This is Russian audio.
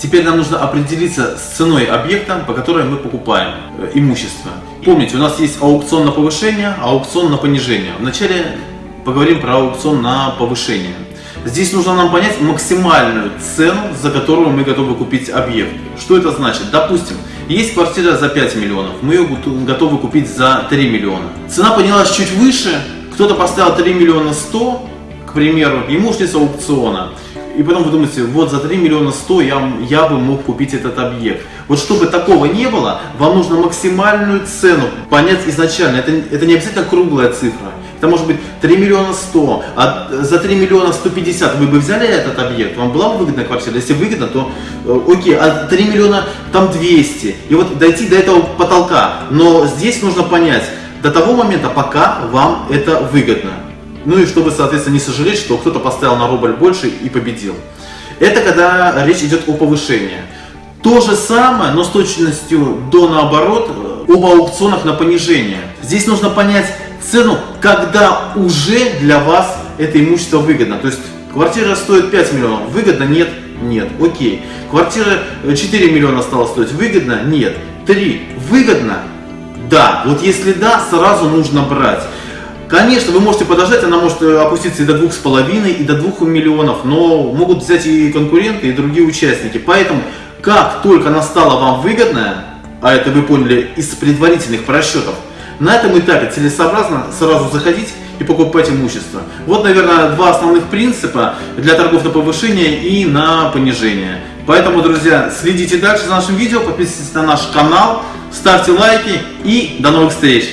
Теперь нам нужно определиться с ценой объекта, по которой мы покупаем э, имущество. Помните, у нас есть аукцион на повышение, аукцион на понижение. Вначале поговорим про аукцион на повышение. Здесь нужно нам понять максимальную цену, за которую мы готовы купить объект. Что это значит? Допустим, есть квартира за 5 миллионов, мы ее готовы купить за 3 миллиона. Цена поднялась чуть выше, кто-то поставил 3 миллиона 100, к примеру, с аукциона. И потом вы думаете, вот за 3 миллиона 100 я, я бы мог купить этот объект. Вот чтобы такого не было, вам нужно максимальную цену понять изначально. Это, это не обязательно круглая цифра. Это может быть 3 миллиона 100, а за 3 миллиона 150 вы бы взяли этот объект, вам была бы выгодная квартира? Если выгодно, то э, окей, а 3 миллиона там 200. И вот дойти до этого потолка. Но здесь нужно понять, до того момента, пока вам это выгодно. Ну и чтобы, соответственно, не сожалеть, что кто-то поставил на рубль больше и победил. Это когда речь идет о повышении. То же самое, но с точностью до наоборот, э, об аукционах на понижение. Здесь нужно понять, цену, когда уже для вас это имущество выгодно. То есть квартира стоит 5 миллионов, выгодно? Нет? Нет. Окей. Квартира 4 э, миллиона стала стоить, выгодно? Нет. 3. Выгодно? Да. Вот если да, сразу нужно брать. Конечно, вы можете подождать, она может э, опуститься и до двух с половиной, и до двух миллионов, но могут взять и конкуренты, и другие участники. Поэтому, как только она стала вам выгодная, а это вы поняли из предварительных просчетов, на этом этапе целесообразно сразу заходить и покупать имущество. Вот, наверное, два основных принципа для торгов на повышение и на понижение. Поэтому, друзья, следите дальше за нашим видео, подписывайтесь на наш канал, ставьте лайки и до новых встреч!